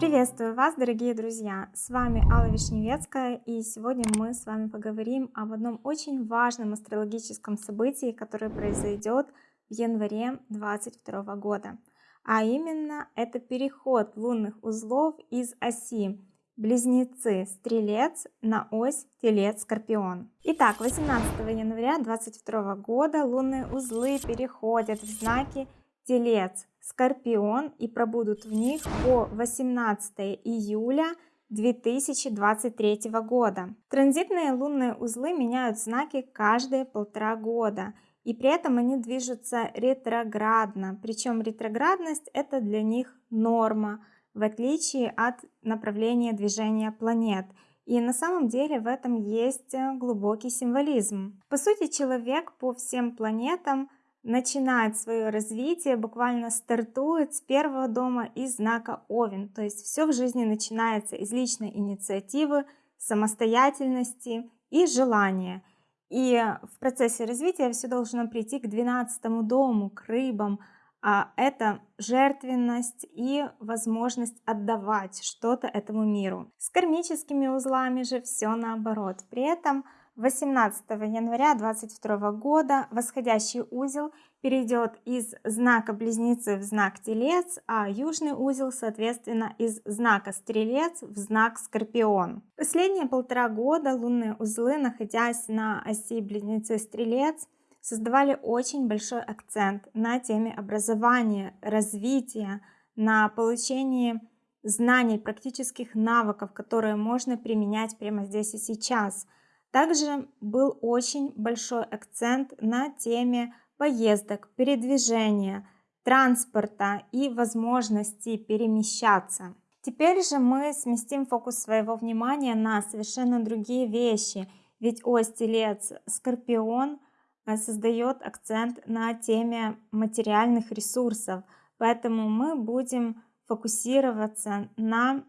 Приветствую вас, дорогие друзья! С вами Алла Вишневецкая, и сегодня мы с вами поговорим об одном очень важном астрологическом событии, которое произойдет в январе 2022 года. А именно, это переход лунных узлов из оси Близнецы, Стрелец. На ось. Телец, Скорпион. Итак, 18 января 2022 года лунные узлы переходят в знаки Телец, Скорпион. И пробудут в них по 18 июля 2023 года. Транзитные лунные узлы меняют знаки каждые полтора года, и при этом они движутся ретроградно. Причем ретроградность это для них норма, в отличие от направления движения планет. И на самом деле в этом есть глубокий символизм. По сути, человек по всем планетам – начинает свое развитие, буквально стартует с первого дома из знака Овен. То есть все в жизни начинается из личной инициативы, самостоятельности и желания. И в процессе развития все должно прийти к 12 дому, к рыбам. А это жертвенность и возможность отдавать что-то этому миру. С кармическими узлами же все наоборот. При этом 18 января 2022 года восходящий узел перейдет из знака Близнецы в знак Телец, а южный узел, соответственно, из знака Стрелец в знак Скорпион. Последние полтора года лунные узлы, находясь на оси Близнецы-Стрелец, создавали очень большой акцент на теме образования, развития, на получении знаний, практических навыков, которые можно применять прямо здесь и сейчас – также был очень большой акцент на теме поездок, передвижения, транспорта и возможности перемещаться. Теперь же мы сместим фокус своего внимания на совершенно другие вещи, ведь ось Телец Скорпион создает акцент на теме материальных ресурсов, поэтому мы будем фокусироваться на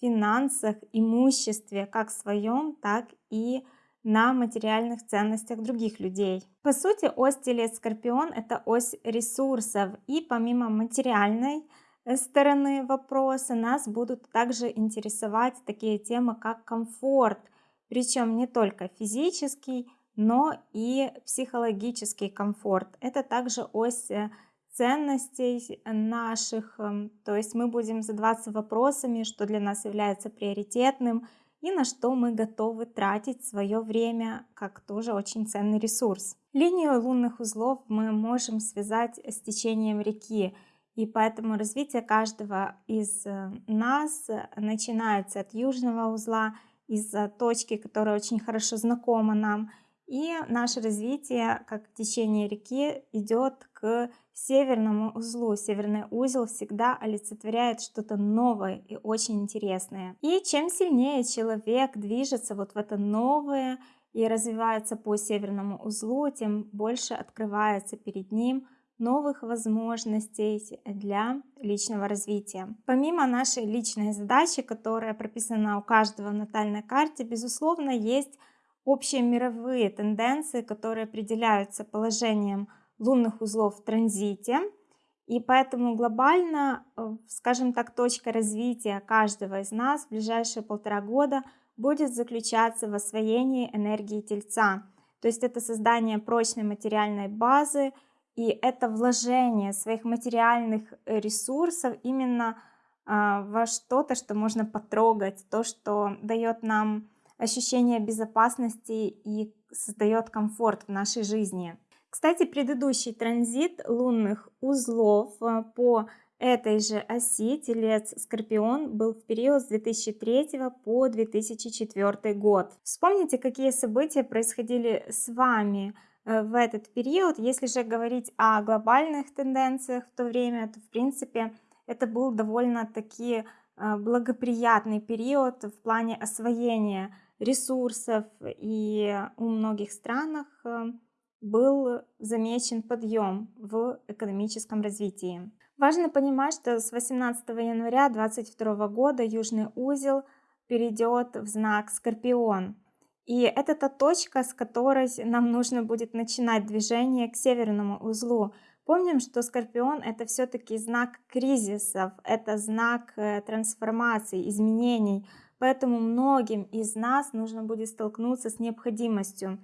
финансах, имуществе, как своем, так и на материальных ценностях других людей. По сути, ось Телец-Скорпион – это ось ресурсов, и помимо материальной э, стороны вопроса нас будут также интересовать такие темы, как комфорт, причем не только физический, но и психологический комфорт. Это также ось э, ценностей наших, эм, то есть мы будем задаваться вопросами, что для нас является приоритетным – и на что мы готовы тратить свое время, как тоже очень ценный ресурс. Линию лунных узлов мы можем связать с течением реки, и поэтому развитие каждого из э, нас начинается от южного узла, из точки, которая очень хорошо знакома нам, и наше развитие, как течение реки, идет к северному узлу. Северный узел всегда олицетворяет что-то новое и очень интересное. И чем сильнее человек движется вот в это новое и развивается по северному узлу, тем больше открывается перед ним новых возможностей для личного развития. Помимо нашей личной задачи, которая прописана у каждого в натальной карте, безусловно, есть общие мировые тенденции, которые определяются положением лунных узлов в транзите. И поэтому глобально, э, скажем так, точка развития каждого из нас в ближайшие полтора года будет заключаться в освоении энергии Тельца. То есть это создание прочной материальной базы и это вложение своих материальных э, ресурсов именно а, во что-то, что можно потрогать, то, что дает нам ощущение безопасности и создает комфорт в нашей жизни. Кстати, предыдущий транзит лунных узлов э, по этой же оси Телец-Скорпион был в период с 2003 по 2004 год. Вспомните, какие события происходили с вами э, в этот период. Если же говорить о глобальных тенденциях в то время, то в принципе это был довольно-таки э, благоприятный период в плане освоения ресурсов, и у многих странах э, был замечен подъем в экономическом развитии. Важно понимать, что с 18 января 2022 года Южный узел перейдет в знак Скорпион. И это та точка, с которой нам нужно будет начинать движение к северному узлу, Помним, что Скорпион это все-таки знак кризисов, это знак э, трансформации, изменений. Поэтому многим из нас нужно будет столкнуться с необходимостью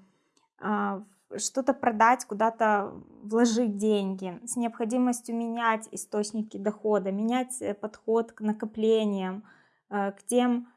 а, что-то продать, куда-то вложить деньги, с необходимостью менять источники дохода, менять э, подход к накоплениям, э, к тем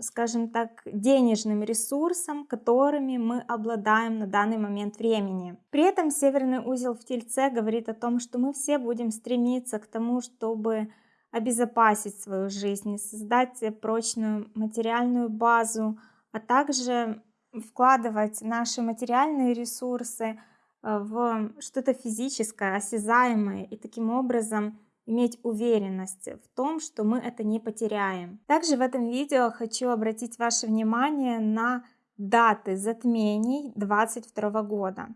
скажем так, денежным ресурсам, которыми мы обладаем на данный момент времени. При этом северный узел в Тельце говорит о том, что мы все будем стремиться к тому, чтобы обезопасить свою жизнь, создать прочную материальную базу, а также вкладывать наши материальные ресурсы э, в что-то физическое, осязаемое и таким образом иметь уверенность в том, что мы это не потеряем. Также в этом видео хочу обратить ваше внимание на даты затмений 22 года.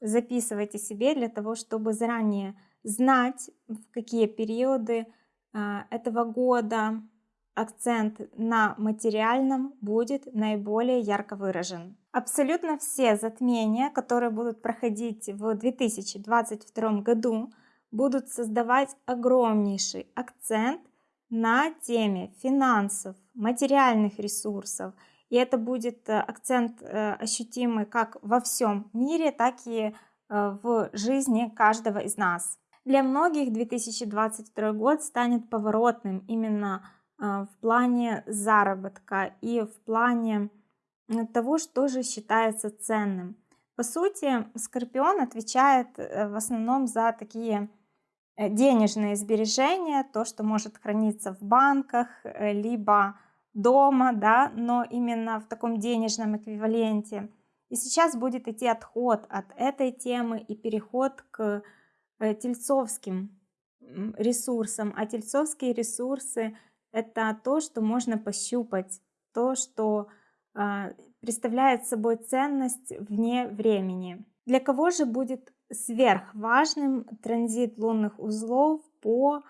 Записывайте себе для того, чтобы заранее знать, в какие периоды этого года акцент на материальном будет наиболее ярко выражен. Абсолютно все затмения, которые будут проходить в 2022 году, будут создавать огромнейший акцент на теме финансов, материальных ресурсов. И это будет э, акцент э, ощутимый как во всем мире, так и э, в жизни каждого из нас. Для многих 2022 год станет поворотным именно в плане заработка и в плане того, что же считается ценным. По сути, Скорпион отвечает в основном за такие Э, денежные сбережения, то, что может храниться в банках, э, либо дома, да, но именно в таком денежном эквиваленте. И сейчас будет идти отход от этой темы и переход к э, тельцовским ресурсам. А тельцовские ресурсы – это то, что можно пощупать, то, что э, представляет собой ценность вне времени. Для кого же будет сверхважным транзит лунных узлов по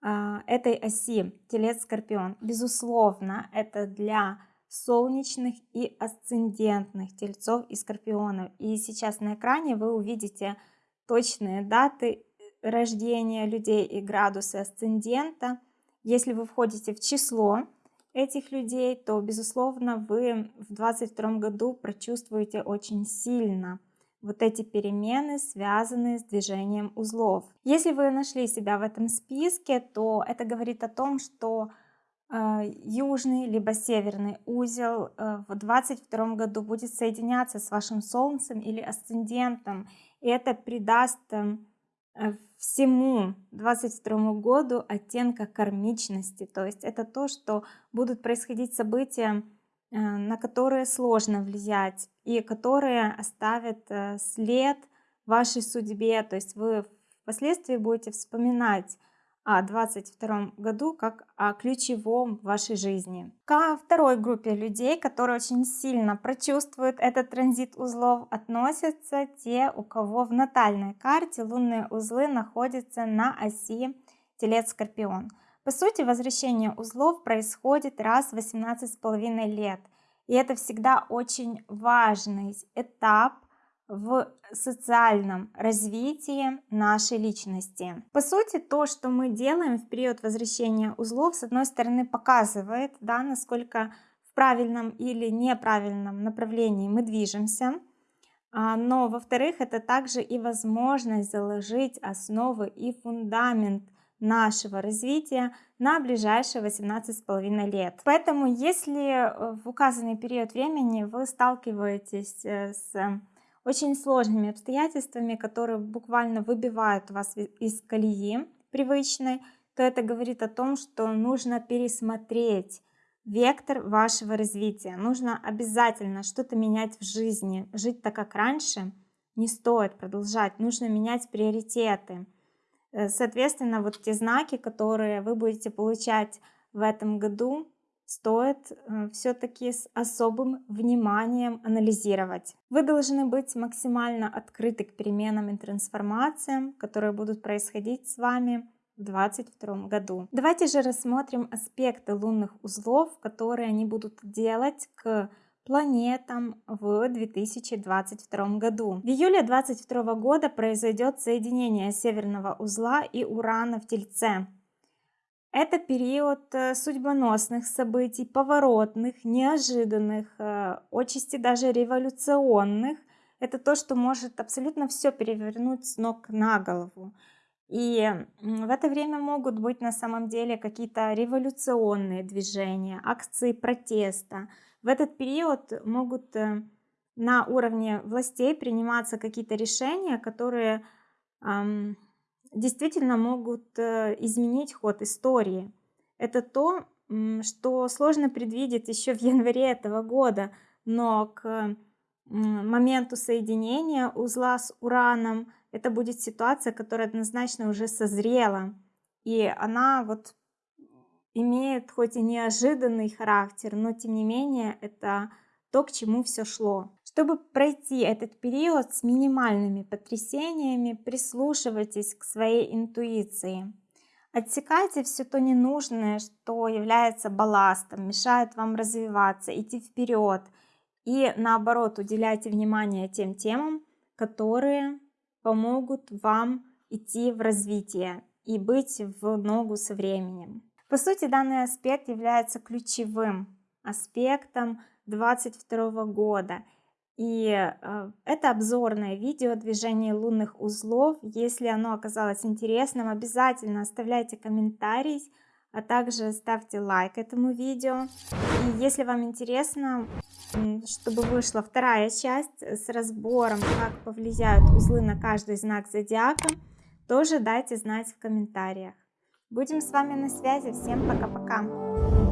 а, этой оси Телец-Скорпион. Безусловно, это для солнечных и асцендентных тельцов и скорпионов. И сейчас на экране вы увидите точные даты рождения людей и градусы асцендента. Если вы входите в число этих людей, то, безусловно, вы в 2022 году прочувствуете очень сильно вот эти перемены, связанные с движением узлов. Если вы нашли себя в этом списке, то это говорит о том, что э, южный либо северный узел э, в 2022 году будет соединяться с вашим солнцем или асцендентом, и это придаст э, всему 2022 году оттенка кармичности, то есть это то, что будут происходить события Э, на которые сложно влиять и которые оставят э, след вашей судьбе. То есть вы впоследствии будете вспоминать 2022 году как о ключевом в вашей жизни. Ко второй группе людей, которые очень сильно прочувствуют этот транзит узлов, относятся те, у кого в натальной карте лунные узлы находятся на оси Телец-Скорпион. По сути, возвращение узлов происходит раз в 18,5 лет. И это всегда очень важный этап в социальном развитии нашей личности. По сути, то, что мы делаем в период возвращения узлов, с одной стороны, показывает, да, насколько в правильном или неправильном направлении мы движемся, а, но, во-вторых, это также и возможность заложить основы и фундамент нашего развития на ближайшие 18,5 лет. Поэтому, если э, в указанный период времени вы сталкиваетесь э, с очень сложными обстоятельствами, которые буквально выбивают вас из колеи привычной, то это говорит о том, что нужно пересмотреть вектор вашего развития. Нужно обязательно что-то менять в жизни. Жить так, как раньше, не стоит продолжать. Нужно менять приоритеты. Э, соответственно, вот те знаки, которые вы будете получать в этом году, стоит э, все-таки с особым вниманием анализировать. Вы должны быть максимально открыты к переменам и трансформациям, которые будут происходить с вами в 2022 году. Давайте же рассмотрим аспекты лунных узлов, которые они будут делать к планетам в 2022 году. В июле 2022 года произойдет соединение Северного узла и Урана в Тельце. Это период э, судьбоносных событий, поворотных, неожиданных, э, отчасти даже революционных. Это то, что может абсолютно все перевернуть с ног на голову. И в это время могут быть на самом деле какие-то революционные движения, акции протеста. В этот период могут э, на уровне властей приниматься какие-то решения, которые действительно могут э, изменить ход истории. Это то, что сложно предвидеть еще в январе этого года, но к моменту соединения узла с Ураном это будет ситуация, которая однозначно уже созрела. И она вот имеет хоть и неожиданный характер, но тем не менее это то, к чему все шло. Чтобы пройти этот период с минимальными потрясениями, прислушивайтесь к своей интуиции. Отсекайте все то ненужное, что является балластом, мешает вам развиваться, идти вперед. И наоборот, уделяйте внимание тем темам, которые помогут вам идти в развитие и быть в ногу со временем. По сути, данный аспект является ключевым аспектом 2022 года. И э, это обзорное видео движения лунных узлов. Если оно оказалось интересным, обязательно оставляйте комментарий, а также ставьте лайк этому видео. И если вам интересно, чтобы вышла вторая часть с разбором, как повлияют узлы на каждый знак зодиака, тоже дайте знать в комментариях. Будем с вами на связи. Всем пока-пока.